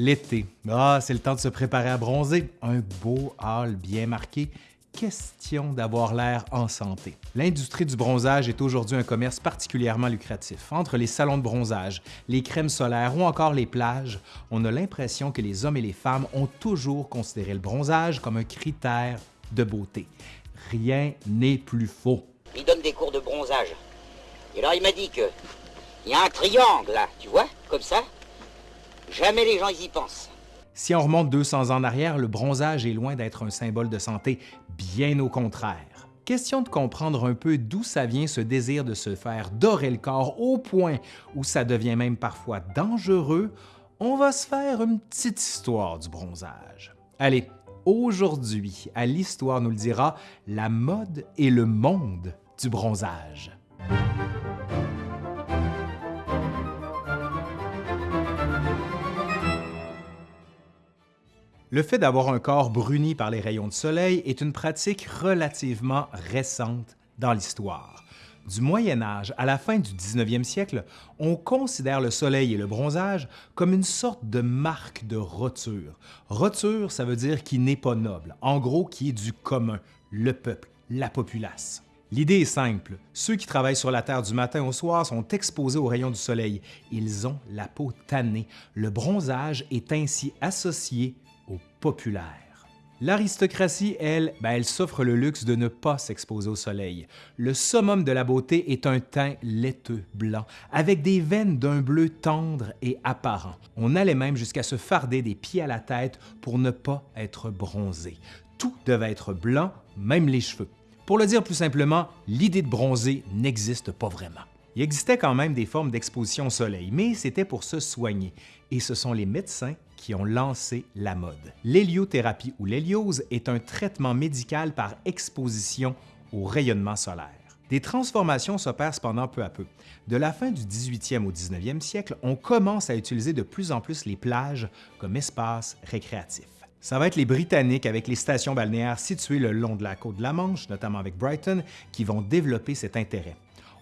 L'été. Ah, c'est le temps de se préparer à bronzer. Un beau hâle bien marqué. Question d'avoir l'air en santé. L'industrie du bronzage est aujourd'hui un commerce particulièrement lucratif. Entre les salons de bronzage, les crèmes solaires ou encore les plages, on a l'impression que les hommes et les femmes ont toujours considéré le bronzage comme un critère de beauté. Rien n'est plus faux. Il donne des cours de bronzage. Et alors il m'a dit que il y a un triangle là, tu vois, comme ça, Jamais les gens y pensent. Si on remonte 200 ans en arrière, le bronzage est loin d'être un symbole de santé, bien au contraire. Question de comprendre un peu d'où ça vient ce désir de se faire dorer le corps au point où ça devient même parfois dangereux, on va se faire une petite histoire du bronzage. Allez, aujourd'hui, à l'Histoire nous le dira, la mode et le monde du bronzage. Le fait d'avoir un corps bruni par les rayons de soleil est une pratique relativement récente dans l'histoire. Du Moyen Âge à la fin du 19e siècle, on considère le soleil et le bronzage comme une sorte de marque de roture. Roture, ça veut dire qui n'est pas noble, en gros qui est du commun, le peuple, la populace. L'idée est simple, ceux qui travaillent sur la Terre du matin au soir sont exposés aux rayons du soleil. Ils ont la peau tannée. Le bronzage est ainsi associé populaire. L'aristocratie, elle, ben, elle s'offre le luxe de ne pas s'exposer au soleil. Le summum de la beauté est un teint laiteux blanc, avec des veines d'un bleu tendre et apparent. On allait même jusqu'à se farder des pieds à la tête pour ne pas être bronzé. Tout devait être blanc, même les cheveux. Pour le dire plus simplement, l'idée de bronzer n'existe pas vraiment. Il existait quand même des formes d'exposition au soleil, mais c'était pour se soigner, et ce sont les médecins qui ont lancé la mode. L'héliothérapie ou l'héliose est un traitement médical par exposition au rayonnement solaire. Des transformations s'opèrent cependant peu à peu. De la fin du 18e au 19e siècle, on commence à utiliser de plus en plus les plages comme espace récréatif. Ça va être les Britanniques avec les stations balnéaires situées le long de la côte de la Manche, notamment avec Brighton, qui vont développer cet intérêt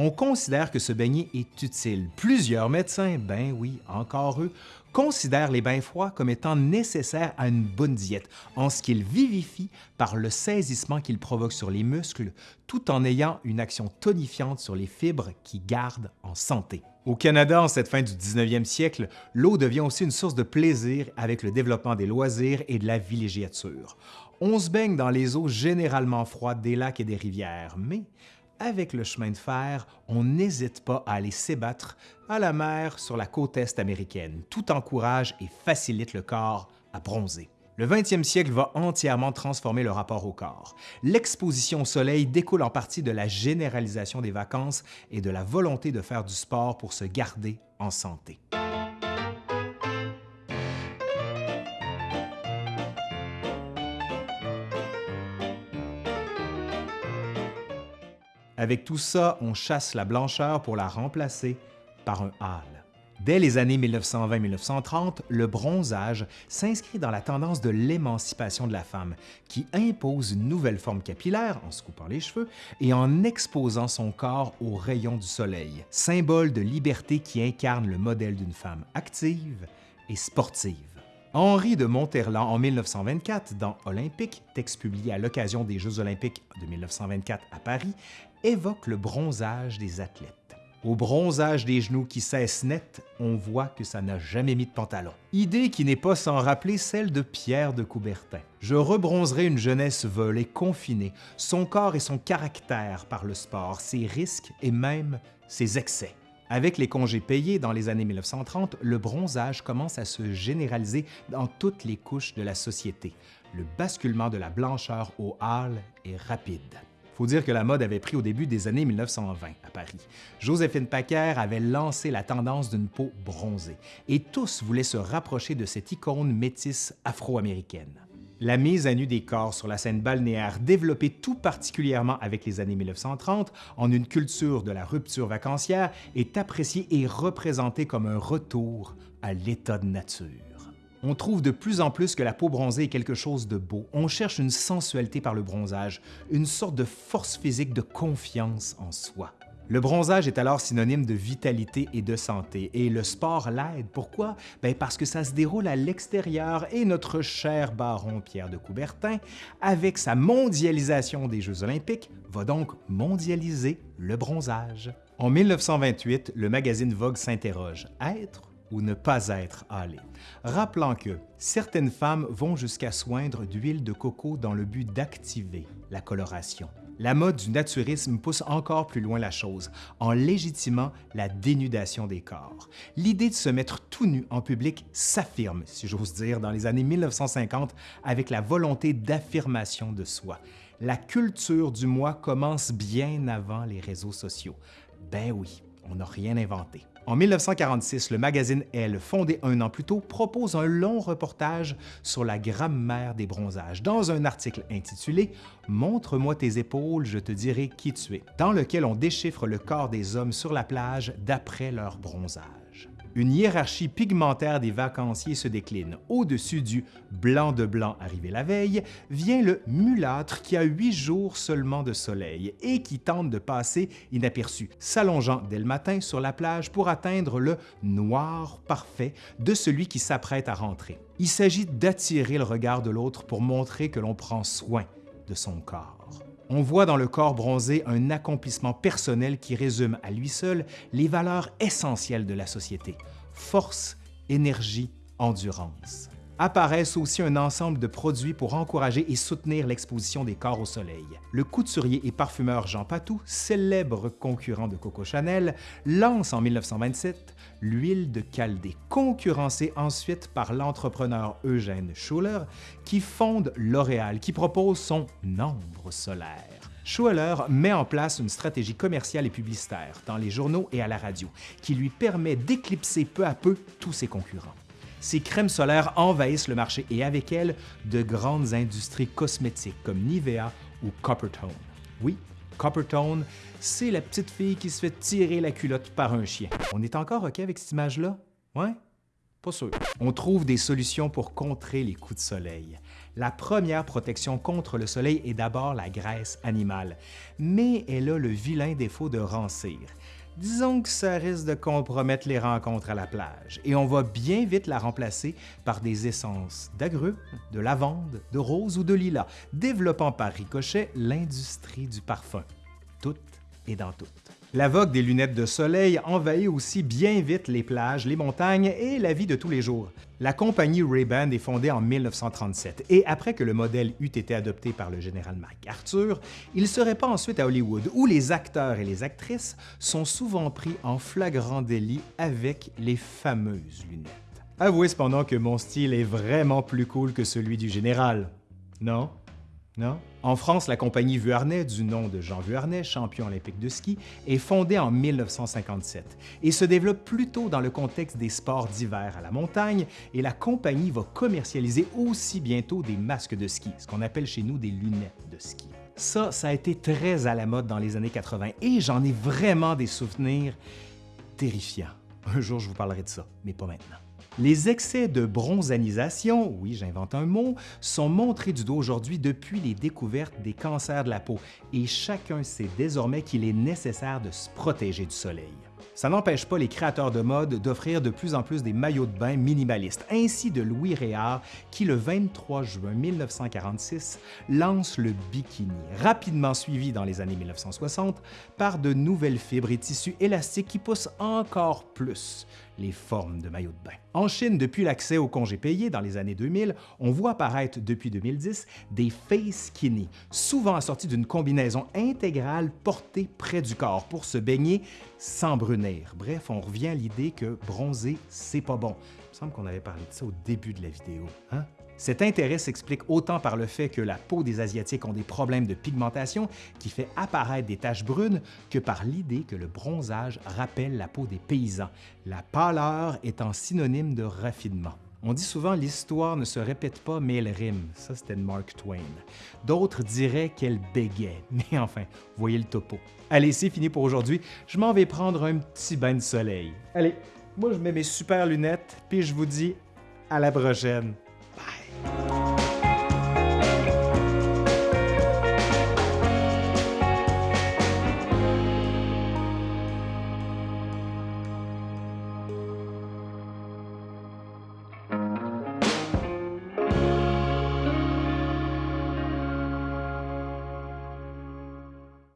on considère que se baigner est utile. Plusieurs médecins, ben oui, encore eux, considèrent les bains froids comme étant nécessaires à une bonne diète, en ce qu'ils vivifient par le saisissement qu'ils provoquent sur les muscles, tout en ayant une action tonifiante sur les fibres qui gardent en santé. Au Canada, en cette fin du 19e siècle, l'eau devient aussi une source de plaisir avec le développement des loisirs et de la villégiature. On se baigne dans les eaux généralement froides des lacs et des rivières, mais avec le chemin de fer, on n'hésite pas à aller s'ébattre à la mer sur la côte est américaine. Tout encourage et facilite le corps à bronzer. Le 20e siècle va entièrement transformer le rapport au corps. L'exposition au soleil découle en partie de la généralisation des vacances et de la volonté de faire du sport pour se garder en santé. Avec tout ça, on chasse la blancheur pour la remplacer par un hâle. Dès les années 1920-1930, le bronzage s'inscrit dans la tendance de l'émancipation de la femme, qui impose une nouvelle forme capillaire en se coupant les cheveux et en exposant son corps aux rayons du soleil, symbole de liberté qui incarne le modèle d'une femme active et sportive. Henri de Monterland, en 1924, dans Olympique, texte publié à l'occasion des Jeux olympiques de 1924 à Paris, évoque le bronzage des athlètes. Au bronzage des genoux qui cesse net, on voit que ça n'a jamais mis de pantalon. Idée qui n'est pas sans rappeler celle de Pierre de Coubertin. Je rebronzerai une jeunesse et confinée, son corps et son caractère par le sport, ses risques et même ses excès. Avec les congés payés dans les années 1930, le bronzage commence à se généraliser dans toutes les couches de la société. Le basculement de la blancheur au hâle est rapide faut dire que la mode avait pris au début des années 1920 à Paris. Joséphine Packer avait lancé la tendance d'une peau bronzée, et tous voulaient se rapprocher de cette icône métisse afro-américaine. La mise à nu des corps sur la scène balnéaire, développée tout particulièrement avec les années 1930 en une culture de la rupture vacancière, est appréciée et représentée comme un retour à l'état de nature. On trouve de plus en plus que la peau bronzée est quelque chose de beau. On cherche une sensualité par le bronzage, une sorte de force physique de confiance en soi. Le bronzage est alors synonyme de vitalité et de santé, et le sport l'aide. Pourquoi? Ben parce que ça se déroule à l'extérieur et notre cher baron Pierre de Coubertin, avec sa mondialisation des Jeux olympiques, va donc mondialiser le bronzage. En 1928, le magazine Vogue s'interroge « Être ou ne pas être hâlé. Rappelant que certaines femmes vont jusqu'à soindre d'huile de coco dans le but d'activer la coloration. La mode du naturisme pousse encore plus loin la chose, en légitimant la dénudation des corps. L'idée de se mettre tout nu en public s'affirme, si j'ose dire, dans les années 1950 avec la volonté d'affirmation de soi. La culture du moi commence bien avant les réseaux sociaux. Ben oui, on n'a rien inventé. En 1946, le magazine Elle, fondé un an plus tôt, propose un long reportage sur la grammaire des bronzages dans un article intitulé « Montre-moi tes épaules, je te dirai qui tu es », dans lequel on déchiffre le corps des hommes sur la plage d'après leur bronzage une hiérarchie pigmentaire des vacanciers se décline. Au-dessus du blanc de blanc arrivé la veille, vient le mulâtre qui a huit jours seulement de soleil et qui tente de passer inaperçu, s'allongeant dès le matin sur la plage pour atteindre le noir parfait de celui qui s'apprête à rentrer. Il s'agit d'attirer le regard de l'autre pour montrer que l'on prend soin de son corps. On voit dans le corps bronzé un accomplissement personnel qui résume à lui seul les valeurs essentielles de la société, force, énergie, endurance. Apparaissent aussi un ensemble de produits pour encourager et soutenir l'exposition des corps au soleil. Le couturier et parfumeur Jean Patou, célèbre concurrent de Coco Chanel, lance en 1927 l'huile de Chaldée, concurrencée ensuite par l'entrepreneur Eugène Schuller, qui fonde L'Oréal, qui propose son ombre solaire. Schuller met en place une stratégie commerciale et publicitaire dans les journaux et à la radio, qui lui permet d'éclipser peu à peu tous ses concurrents. Ces crèmes solaires envahissent le marché et avec elles, de grandes industries cosmétiques comme Nivea ou Coppertone. Oui, Coppertone, c'est la petite fille qui se fait tirer la culotte par un chien. On est encore OK avec cette image-là? Ouais? Pas sûr. On trouve des solutions pour contrer les coups de soleil. La première protection contre le soleil est d'abord la graisse animale, mais elle a le vilain défaut de rancir. Disons que ça risque de compromettre les rencontres à la plage et on va bien vite la remplacer par des essences d'agrumes, de lavande, de rose ou de lilas, développant par ricochet l'industrie du parfum. Tout est dans tout. La vogue des lunettes de soleil envahit aussi bien vite les plages, les montagnes et la vie de tous les jours. La compagnie Ray-Ban est fondée en 1937 et après que le modèle eût été adopté par le général MacArthur, il se répand ensuite à Hollywood où les acteurs et les actrices sont souvent pris en flagrant délit avec les fameuses lunettes. Avouez cependant que mon style est vraiment plus cool que celui du général. Non? En France, la compagnie Vuarnet, du nom de Jean Vuarnet, champion olympique de ski, est fondée en 1957 et se développe plutôt dans le contexte des sports d'hiver à la montagne et la compagnie va commercialiser aussi bientôt des masques de ski, ce qu'on appelle chez nous des lunettes de ski. Ça, ça a été très à la mode dans les années 80 et j'en ai vraiment des souvenirs terrifiants. Un jour, je vous parlerai de ça, mais pas maintenant. Les excès de bronzanisation, oui j'invente un mot, sont montrés du doigt aujourd'hui depuis les découvertes des cancers de la peau et chacun sait désormais qu'il est nécessaire de se protéger du soleil. Ça n'empêche pas les créateurs de mode d'offrir de plus en plus des maillots de bain minimalistes, ainsi de Louis Réard qui, le 23 juin 1946, lance le bikini, rapidement suivi dans les années 1960 par de nouvelles fibres et tissus élastiques qui poussent encore plus les formes de maillots de bain. En Chine, depuis l'accès au congé payé dans les années 2000, on voit apparaître depuis 2010 des face skinny, souvent assortis d'une combinaison intégrale portée près du corps pour se baigner sans brunir. Bref, on revient à l'idée que bronzer, c'est pas bon. Il me semble qu'on avait parlé de ça au début de la vidéo. Hein? Cet intérêt s'explique autant par le fait que la peau des Asiatiques ont des problèmes de pigmentation qui fait apparaître des taches brunes que par l'idée que le bronzage rappelle la peau des paysans, la pâleur étant synonyme de raffinement. On dit souvent l'histoire ne se répète pas mais elle rime, ça c'était de Mark Twain. D'autres diraient qu'elle bégait, mais enfin, voyez le topo. Allez, c'est fini pour aujourd'hui, je m'en vais prendre un petit bain de soleil. Allez, moi je mets mes super lunettes, puis je vous dis à la prochaine.